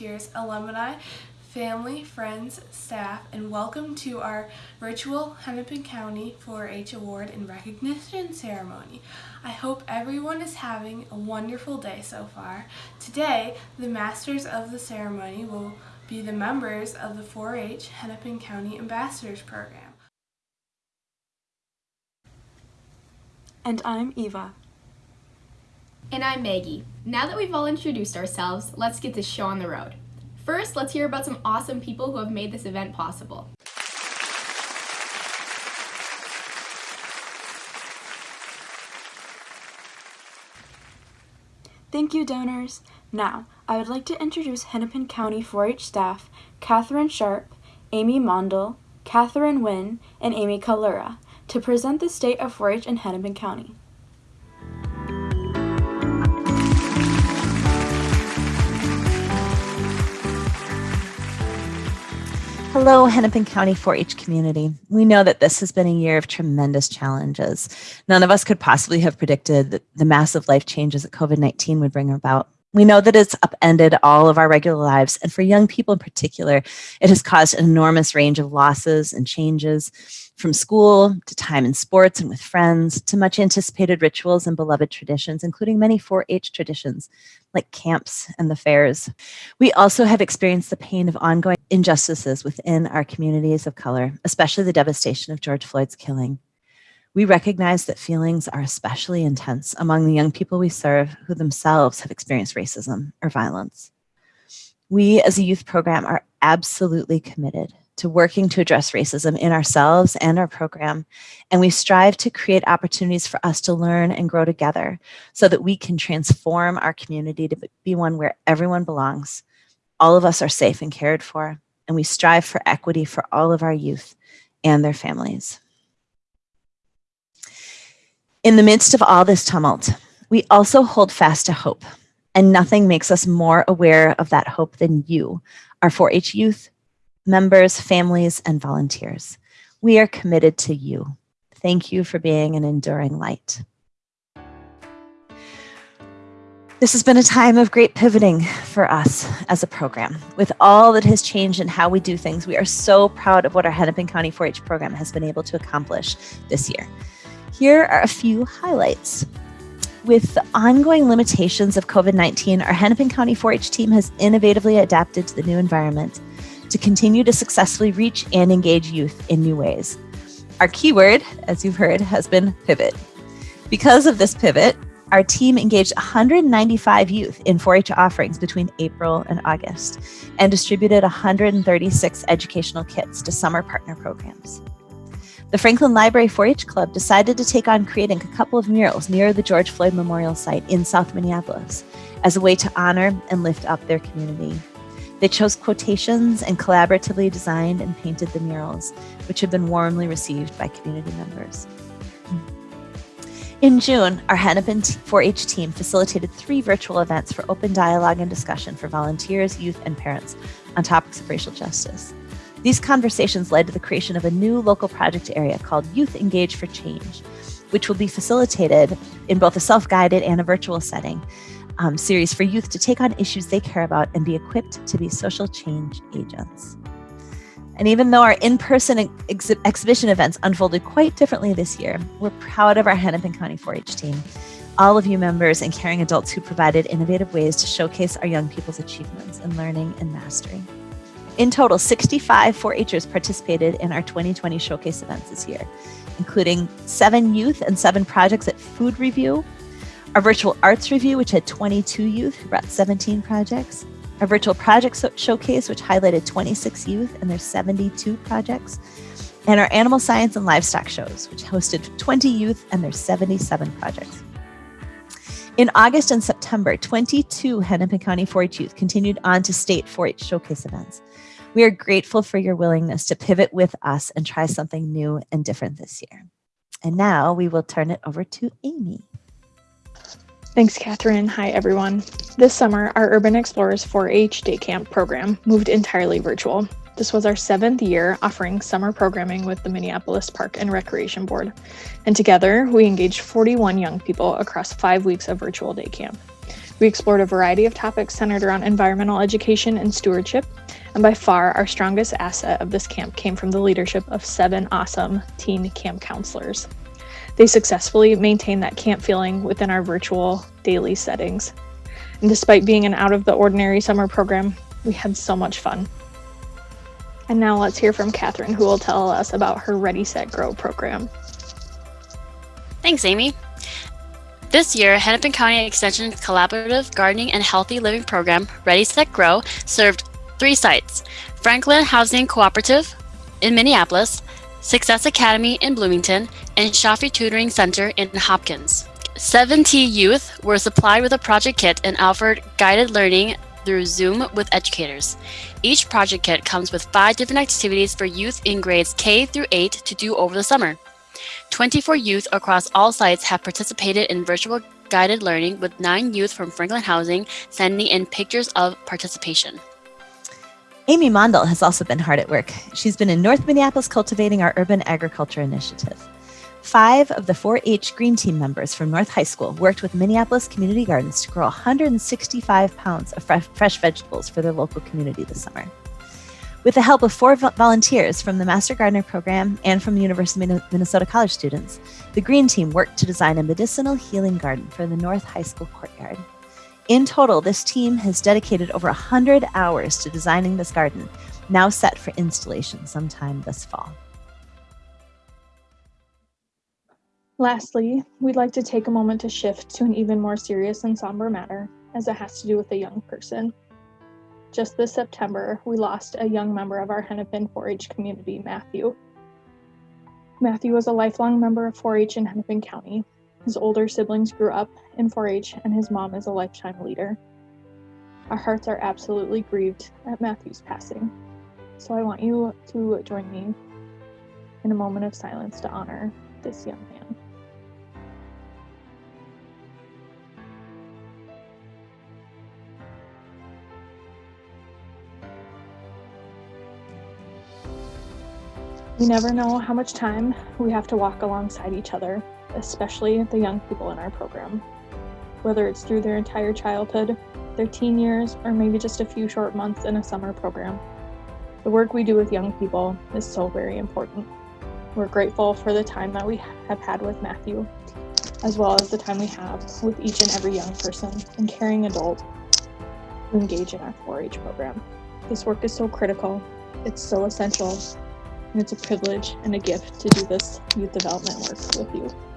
volunteers, alumni, family, friends, staff, and welcome to our virtual Hennepin County 4-H Award and Recognition Ceremony. I hope everyone is having a wonderful day so far. Today, the masters of the ceremony will be the members of the 4-H Hennepin County Ambassadors Program. And I'm Eva. And I'm Maggie. Now that we've all introduced ourselves, let's get this show on the road. First, let's hear about some awesome people who have made this event possible. Thank you, donors. Now, I would like to introduce Hennepin County 4-H staff, Catherine Sharp, Amy Mondel, Catherine Wynn, and Amy Kalura, to present the state of 4-H in Hennepin County. Hello, Hennepin County 4-H community. We know that this has been a year of tremendous challenges. None of us could possibly have predicted the massive life changes that COVID-19 would bring about. We know that it's upended all of our regular lives, and for young people in particular, it has caused an enormous range of losses and changes, from school to time in sports and with friends, to much anticipated rituals and beloved traditions, including many 4-H traditions, like camps and the fairs. We also have experienced the pain of ongoing injustices within our communities of color, especially the devastation of George Floyd's killing. We recognize that feelings are especially intense among the young people we serve who themselves have experienced racism or violence. We as a youth program are absolutely committed to working to address racism in ourselves and our program, and we strive to create opportunities for us to learn and grow together so that we can transform our community to be one where everyone belongs, all of us are safe and cared for, and we strive for equity for all of our youth and their families. In the midst of all this tumult, we also hold fast to hope, and nothing makes us more aware of that hope than you, our 4-H youth, members, families, and volunteers. We are committed to you. Thank you for being an enduring light. This has been a time of great pivoting for us as a program. With all that has changed in how we do things, we are so proud of what our Hennepin County 4-H program has been able to accomplish this year. Here are a few highlights. With the ongoing limitations of COVID-19, our Hennepin County 4-H team has innovatively adapted to the new environment to continue to successfully reach and engage youth in new ways. Our keyword, as you've heard, has been pivot. Because of this pivot, our team engaged 195 youth in 4-H offerings between April and August and distributed 136 educational kits to summer partner programs. The Franklin Library 4-H Club decided to take on creating a couple of murals near the George Floyd Memorial site in South Minneapolis as a way to honor and lift up their community. They chose quotations and collaboratively designed and painted the murals, which have been warmly received by community members. In June, our Hennepin 4-H team facilitated three virtual events for open dialogue and discussion for volunteers, youth, and parents on topics of racial justice. These conversations led to the creation of a new local project area called Youth Engage for Change, which will be facilitated in both a self-guided and a virtual setting um, series for youth to take on issues they care about and be equipped to be social change agents. And even though our in-person ex exhibition events unfolded quite differently this year, we're proud of our Hennepin County 4-H team, all of you members and caring adults who provided innovative ways to showcase our young people's achievements in learning and mastery. In total, 65 4-Hers participated in our 2020 showcase events this year, including seven youth and seven projects at Food Review, our virtual arts review, which had 22 youth who brought 17 projects, our virtual project showcase, which highlighted 26 youth and their 72 projects, and our animal science and livestock shows, which hosted 20 youth and their 77 projects. In August and September, 22 Hennepin County 4-H youth continued on to state 4-H showcase events. We are grateful for your willingness to pivot with us and try something new and different this year. And now we will turn it over to Amy. Thanks, Catherine. Hi, everyone. This summer, our Urban Explorers 4-H Day Camp program moved entirely virtual. This was our seventh year offering summer programming with the Minneapolis Park and Recreation Board. And together, we engaged 41 young people across five weeks of virtual day camp. We explored a variety of topics centered around environmental education and stewardship, and by far our strongest asset of this camp came from the leadership of seven awesome teen camp counselors. They successfully maintained that camp feeling within our virtual daily settings. And despite being an out of the ordinary summer program, we had so much fun. And now let's hear from Catherine, who will tell us about her Ready, Set, Grow program. Thanks, Amy. This year, Hennepin County Extension's collaborative gardening and healthy living program, Ready, Set, Grow, served three sites Franklin Housing Cooperative in Minneapolis, Success Academy in Bloomington, and Shafi Tutoring Center in Hopkins. 70 youth were supplied with a project kit and offered guided learning through Zoom with educators. Each project kit comes with five different activities for youth in grades K through 8 to do over the summer. 24 youth across all sites have participated in virtual guided learning with nine youth from Franklin Housing sending in pictures of participation. Amy Mondal has also been hard at work. She's been in North Minneapolis cultivating our urban agriculture initiative. Five of the 4 H Green Team members from North High School worked with Minneapolis Community Gardens to grow 165 pounds of fresh vegetables for their local community this summer. With the help of four volunteers from the Master Gardener program and from the University of Minnesota College students, the Green Team worked to design a medicinal healing garden for the North High School courtyard. In total, this team has dedicated over 100 hours to designing this garden, now set for installation sometime this fall. Lastly, we'd like to take a moment to shift to an even more serious and somber matter, as it has to do with a young person. Just this September, we lost a young member of our Hennepin 4 H community, Matthew. Matthew was a lifelong member of 4 H in Hennepin County. His older siblings grew up in 4 H, and his mom is a lifetime leader. Our hearts are absolutely grieved at Matthew's passing, so I want you to join me in a moment of silence to honor this young man. We never know how much time we have to walk alongside each other, especially the young people in our program. Whether it's through their entire childhood, their teen years, or maybe just a few short months in a summer program. The work we do with young people is so very important. We're grateful for the time that we have had with Matthew, as well as the time we have with each and every young person and caring adult who engage in our 4 H program. This work is so critical, it's so essential, and it's a privilege and a gift to do this youth development work with you.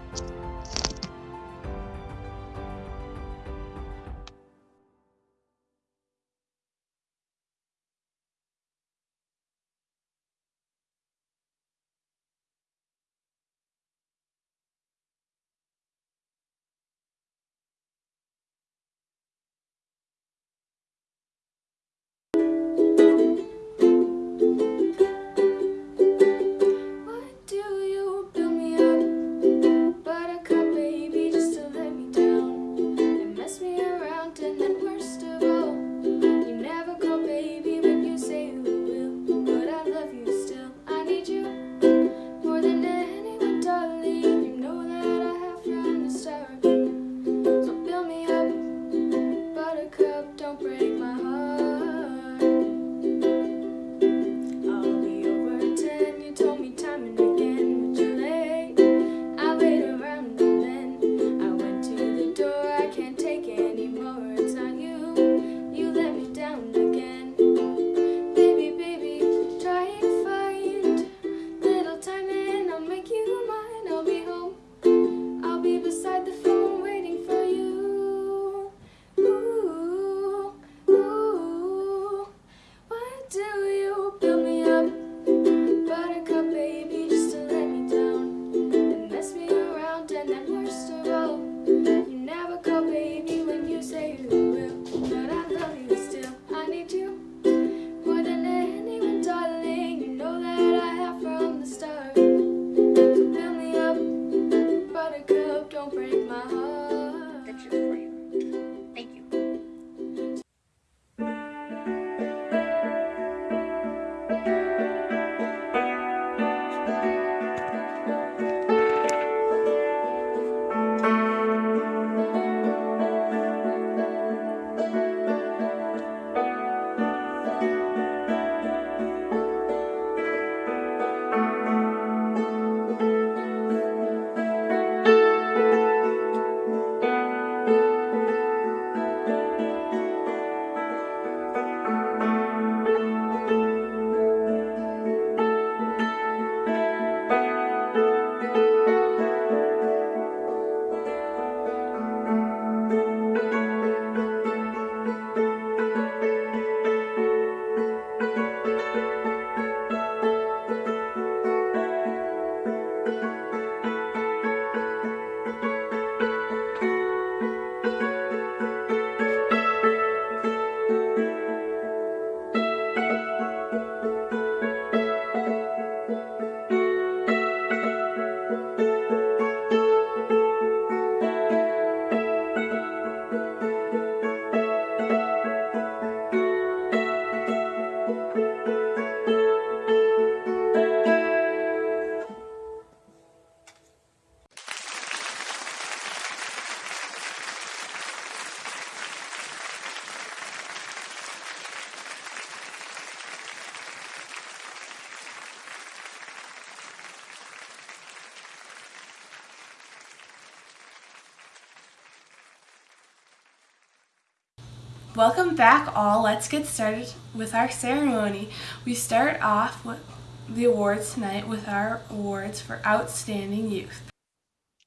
Let's get started with our ceremony. We start off with the awards tonight with our awards for outstanding youth.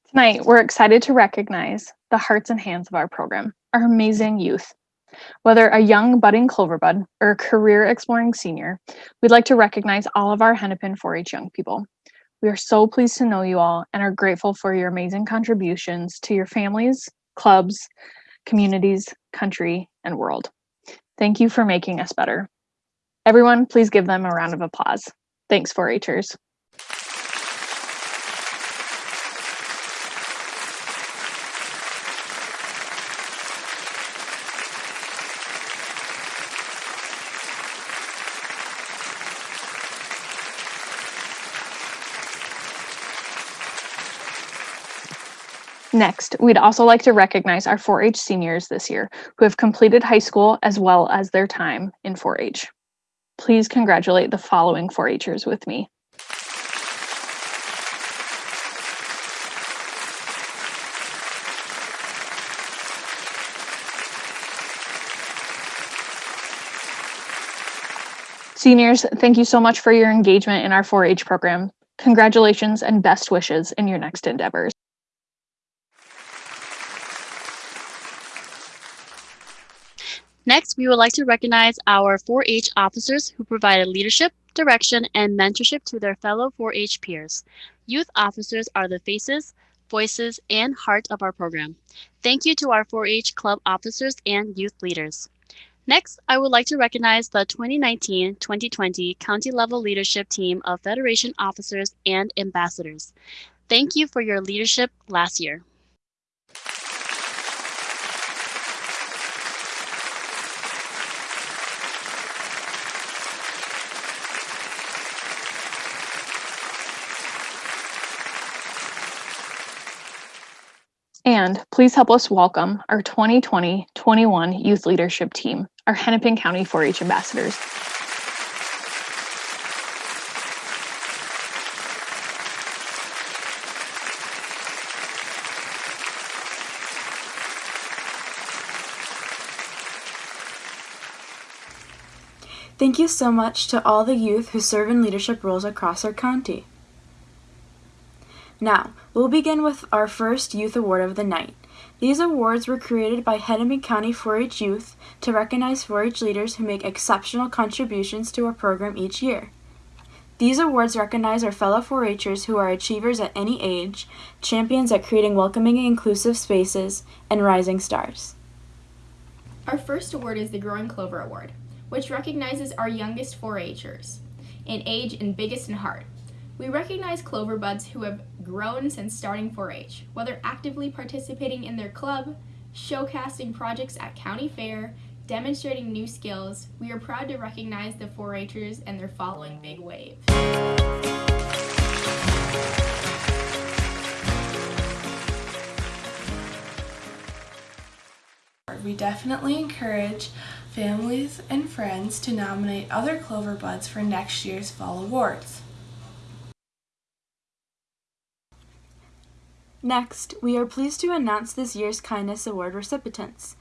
Tonight, we're excited to recognize the hearts and hands of our program, our amazing youth. Whether a young budding Cloverbud or a career exploring senior, we'd like to recognize all of our Hennepin 4 H young people. We are so pleased to know you all and are grateful for your amazing contributions to your families, clubs, communities, country, and world. Thank you for making us better. Everyone, please give them a round of applause. Thanks, 4 Next, we'd also like to recognize our 4 H seniors this year who have completed high school as well as their time in 4 H. Please congratulate the following 4 Hers with me. Seniors, thank you so much for your engagement in our 4 H program. Congratulations and best wishes in your next endeavors. Next, we would like to recognize our 4-H officers who provided leadership, direction, and mentorship to their fellow 4-H peers. Youth officers are the faces, voices, and heart of our program. Thank you to our 4-H club officers and youth leaders. Next, I would like to recognize the 2019-2020 county level leadership team of Federation officers and ambassadors. Thank you for your leadership last year. Please help us welcome our 2020-21 Youth Leadership Team, our Hennepin County 4-H ambassadors. Thank you so much to all the youth who serve in leadership roles across our county. Now, we'll begin with our first Youth Award of the night. These awards were created by Hennepin County 4-H Youth to recognize 4-H leaders who make exceptional contributions to our program each year. These awards recognize our fellow 4-Hers who are achievers at any age, champions at creating welcoming and inclusive spaces, and rising stars. Our first award is the Growing Clover Award, which recognizes our youngest 4-Hers in age and biggest in heart. We recognize clover buds who have grown since starting 4-H, whether actively participating in their club, showcasting projects at county fair, demonstrating new skills. We are proud to recognize the 4-Hers and their following big wave. We definitely encourage families and friends to nominate other Clover Buds for next year's fall awards. Next, we are pleased to announce this year's Kindness Award recipients.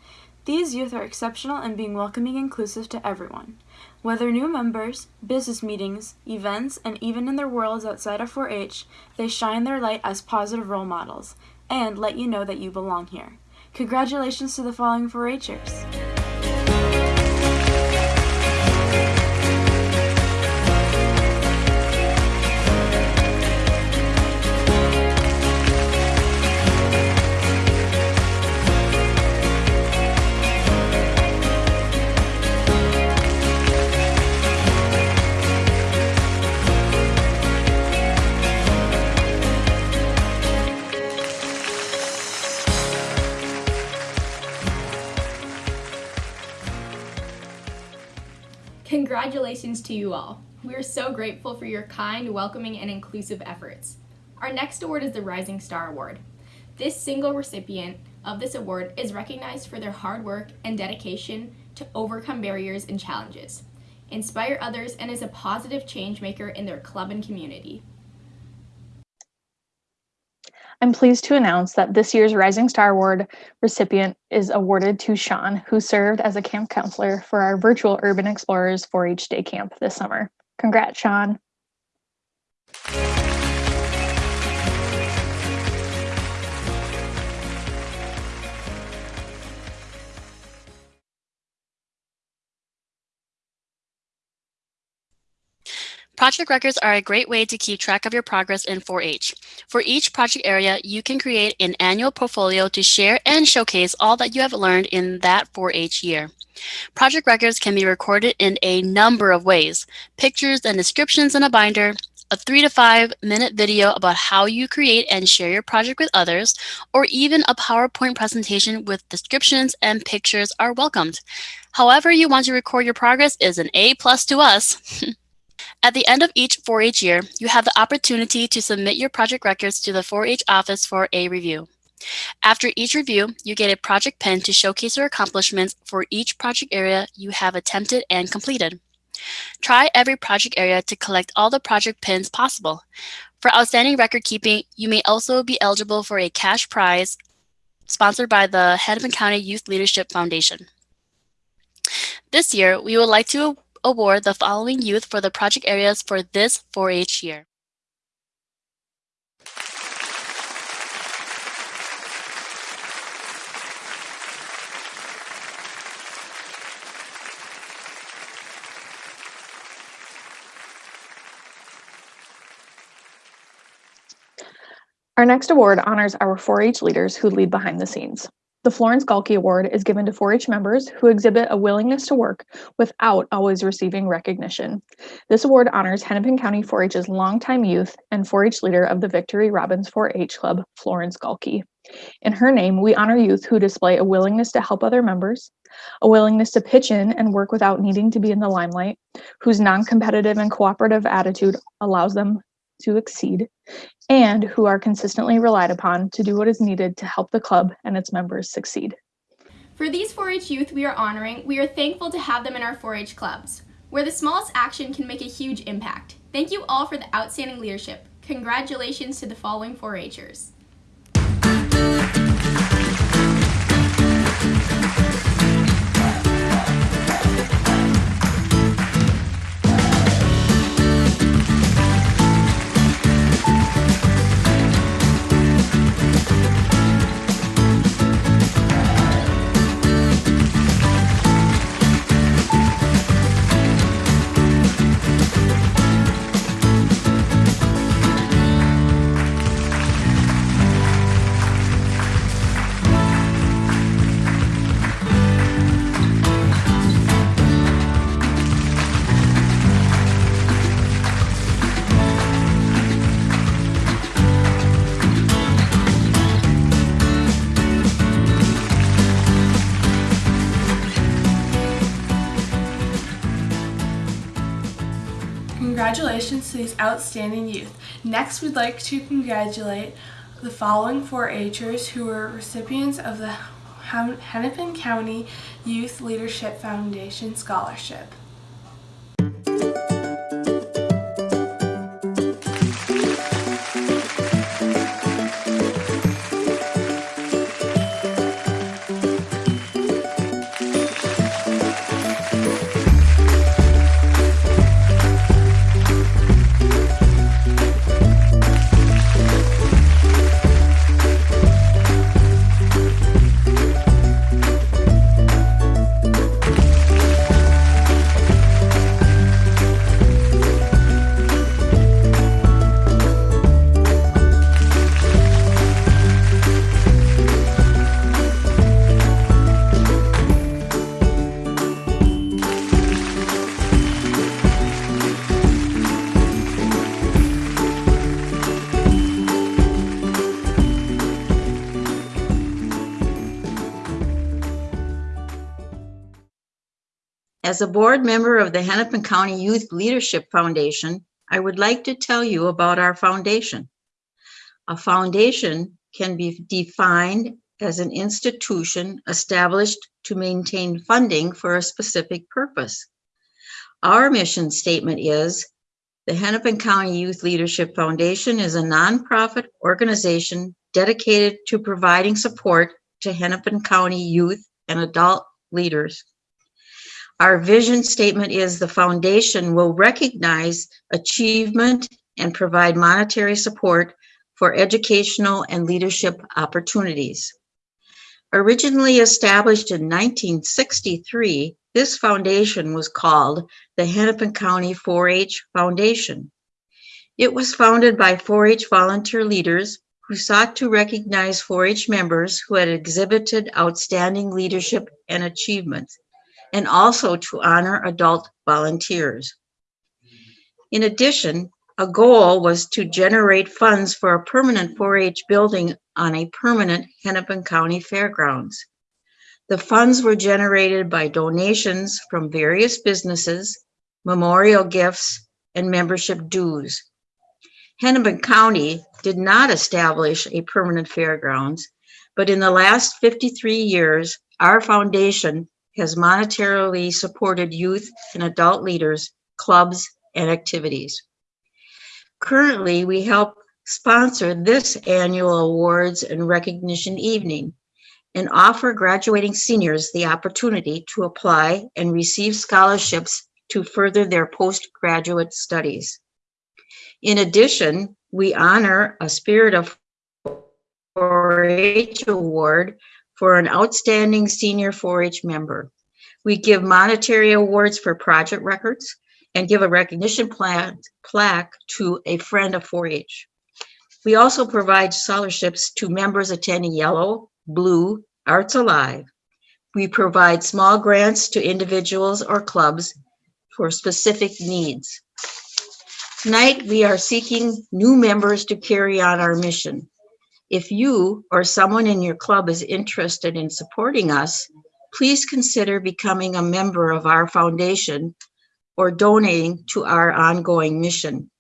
These youth are exceptional in being welcoming and inclusive to everyone. Whether new members, business meetings, events, and even in their worlds outside of 4 H, they shine their light as positive role models and let you know that you belong here. Congratulations to the following 4 Hers. Congratulations to you all. We are so grateful for your kind, welcoming, and inclusive efforts. Our next award is the Rising Star Award. This single recipient of this award is recognized for their hard work and dedication to overcome barriers and challenges, inspire others, and is a positive change maker in their club and community. I'm pleased to announce that this year's Rising Star Award recipient is awarded to Sean, who served as a camp counselor for our virtual Urban Explorers 4 H day camp this summer. Congrats, Sean. Project records are a great way to keep track of your progress in 4-H. For each project area, you can create an annual portfolio to share and showcase all that you have learned in that 4-H year. Project records can be recorded in a number of ways. Pictures and descriptions in a binder, a three to five minute video about how you create and share your project with others, or even a PowerPoint presentation with descriptions and pictures are welcomed. However you want to record your progress is an A plus to us. At the end of each 4-H year, you have the opportunity to submit your project records to the 4-H office for a review. After each review, you get a project pin to showcase your accomplishments for each project area you have attempted and completed. Try every project area to collect all the project pins possible. For outstanding record keeping, you may also be eligible for a cash prize sponsored by the Hennepin County Youth Leadership Foundation. This year, we would like to award the following youth for the project areas for this 4-H year. Our next award honors our 4-H leaders who lead behind the scenes. The Florence Galkey Award is given to 4-H members who exhibit a willingness to work without always receiving recognition. This award honors Hennepin County 4-H's longtime youth and 4-H leader of the Victory Robbins 4-H Club, Florence Galkey. In her name, we honor youth who display a willingness to help other members, a willingness to pitch in and work without needing to be in the limelight, whose non-competitive and cooperative attitude allows them to exceed, and who are consistently relied upon to do what is needed to help the club and its members succeed. For these 4-H youth we are honoring, we are thankful to have them in our 4-H clubs, where the smallest action can make a huge impact. Thank you all for the outstanding leadership. Congratulations to the following 4-Hers. These outstanding youth. Next, we'd like to congratulate the following 4-Hers who were recipients of the Hennepin County Youth Leadership Foundation Scholarship. As a board member of the Hennepin County Youth Leadership Foundation, I would like to tell you about our foundation. A foundation can be defined as an institution established to maintain funding for a specific purpose. Our mission statement is the Hennepin County Youth Leadership Foundation is a nonprofit organization dedicated to providing support to Hennepin County youth and adult leaders. Our vision statement is the foundation will recognize achievement and provide monetary support for educational and leadership opportunities. Originally established in 1963, this foundation was called the Hennepin County 4-H Foundation. It was founded by 4-H volunteer leaders who sought to recognize 4-H members who had exhibited outstanding leadership and achievements, and also to honor adult volunteers. In addition, a goal was to generate funds for a permanent 4-H building on a permanent Hennepin County Fairgrounds. The funds were generated by donations from various businesses, memorial gifts, and membership dues. Hennepin County did not establish a permanent fairgrounds, but in the last 53 years, our foundation has monetarily supported youth and adult leaders, clubs, and activities. Currently, we help sponsor this annual awards and recognition evening and offer graduating seniors the opportunity to apply and receive scholarships to further their postgraduate studies. In addition, we honor a Spirit of 4-H award for an outstanding senior 4-H member. We give monetary awards for project records and give a recognition pla- plaque to a friend of 4-H. We also provide scholarships to members attending Yellow, Blue, Arts Alive. We provide small grants to individuals or clubs for specific needs. Tonight, we are seeking new members to carry on our mission. If you or someone in your club is interested in supporting us, please consider becoming a member of our foundation or donating to our ongoing mission.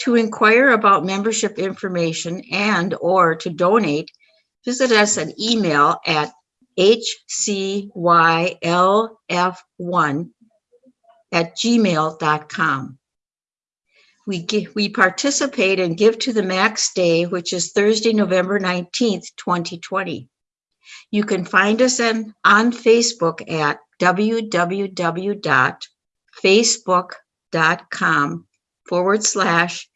To inquire about membership information and or to donate, visit us an email at hcylf1 at gmail.com. We, give, we participate and give to the Max Day, which is Thursday, November 19th, 2020. You can find us on, on Facebook at www.facebook.com forward slash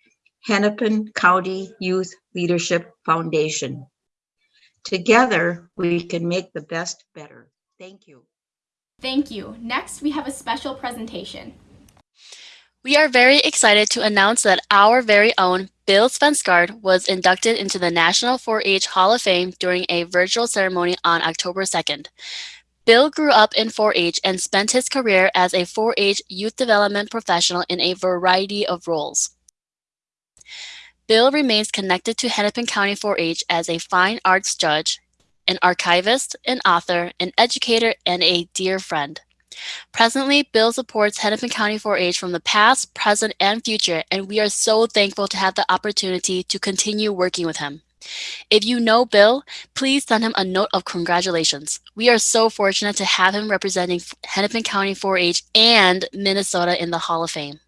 Hennepin County Youth Leadership Foundation. Together, we can make the best better. Thank you. Thank you. Next, we have a special presentation. We are very excited to announce that our very own Bill Svensgaard was inducted into the National 4-H Hall of Fame during a virtual ceremony on October 2nd. Bill grew up in 4-H and spent his career as a 4-H youth development professional in a variety of roles. Bill remains connected to Hennepin County 4-H as a fine arts judge, an archivist, an author, an educator, and a dear friend. Presently, Bill supports Hennepin County 4-H from the past, present, and future, and we are so thankful to have the opportunity to continue working with him. If you know Bill, please send him a note of congratulations. We are so fortunate to have him representing Hennepin County 4-H and Minnesota in the Hall of Fame.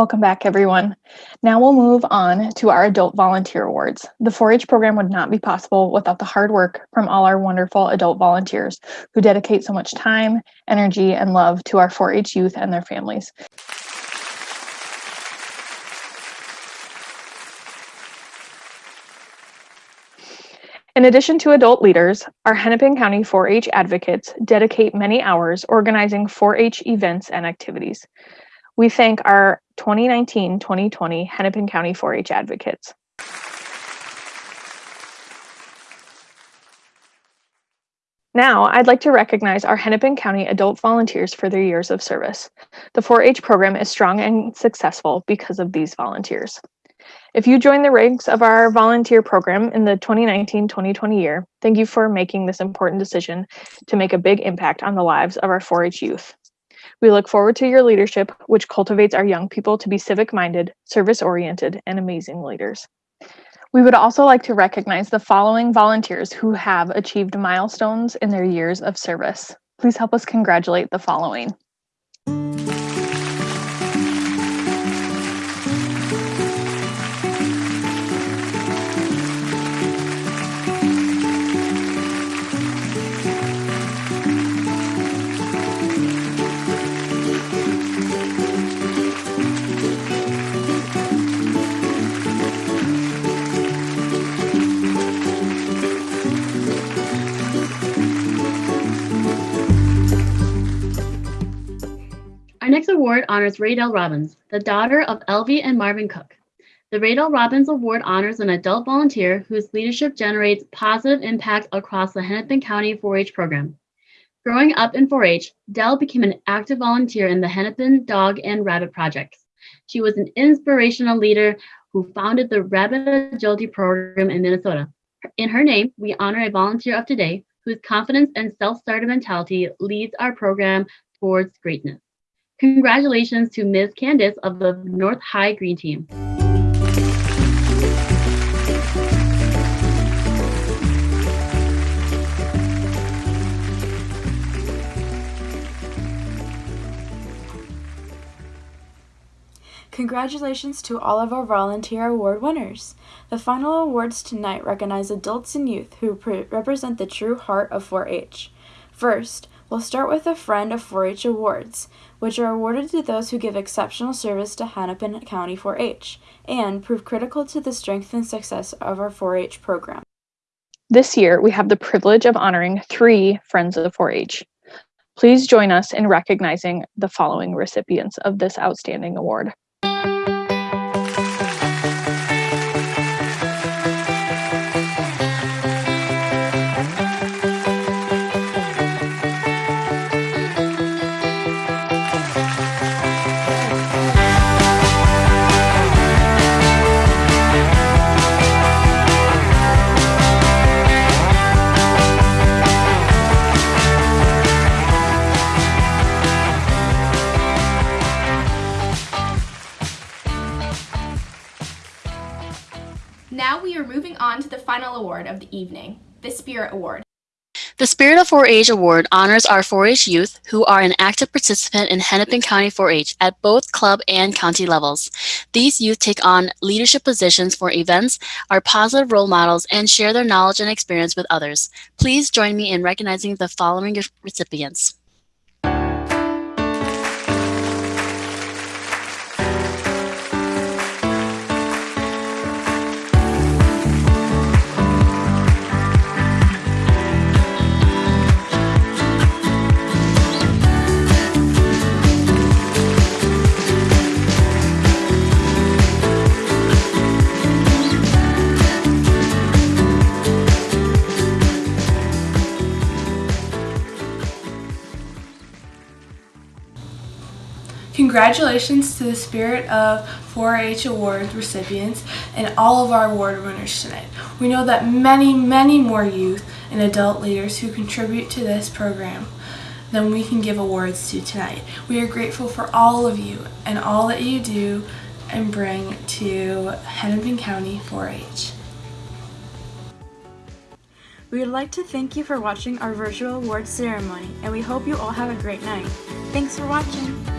Welcome back, everyone. Now we'll move on to our Adult Volunteer Awards. The 4 H program would not be possible without the hard work from all our wonderful adult volunteers who dedicate so much time, energy, and love to our 4 H youth and their families. In addition to adult leaders, our Hennepin County 4 H advocates dedicate many hours organizing 4 H events and activities. We thank our 2019 2020 Hennepin County 4 H advocates. Now, I'd like to recognize our Hennepin County adult volunteers for their years of service. The 4 H program is strong and successful because of these volunteers. If you join the ranks of our volunteer program in the 2019 2020 year, thank you for making this important decision to make a big impact on the lives of our 4 H youth. We look forward to your leadership, which cultivates our young people to be civic minded, service oriented, and amazing leaders. We would also like to recognize the following volunteers who have achieved milestones in their years of service. Please help us congratulate the following. Next award honors Raydell Robbins, the daughter of Elvie and Marvin Cook. The Raydell Robbins Award honors an adult volunteer whose leadership generates positive impact across the Hennepin County 4-H program. Growing up in 4-H, Dell became an active volunteer in the Hennepin Dog and Rabbit projects. She was an inspirational leader who founded the Rabbit Agility Program in Minnesota. In her name, we honor a volunteer of today whose confidence and self-starter mentality leads our program towards greatness. Congratulations to Ms. Candice of the North High Green Team. Congratulations to all of our volunteer award winners. The final awards tonight recognize adults and youth who pre- represent the true heart of 4 H. First, we'll start with the Friend of 4 H Awards, which are awarded to those who give exceptional service to Hennepin County 4 H and prove critical to the strength and success of our 4 H program. This year, we have the privilege of honoring three Friends of 4 H. Please join us in recognizing the following recipients of this outstanding award. Final award of the evening, the Spirit Award. The Spirit of 4-H Award honors our 4-H youth who are an active participant in Hennepin County 4-H at both club and county levels. These youth take on leadership positions for events, are positive role models, and share their knowledge and experience with others. Please join me in recognizing the following recipients. Congratulations to the Spirit of 4-H Award recipients and all of our award winners tonight. We know that many, many more youth and adult leaders who contribute to this program than we can give awards to tonight. We are grateful for all of you and all that you do and bring to Hennepin County 4-H. We would like to thank you for watching our virtual awards ceremony, and we hope you all have a great night. Thanks for watching!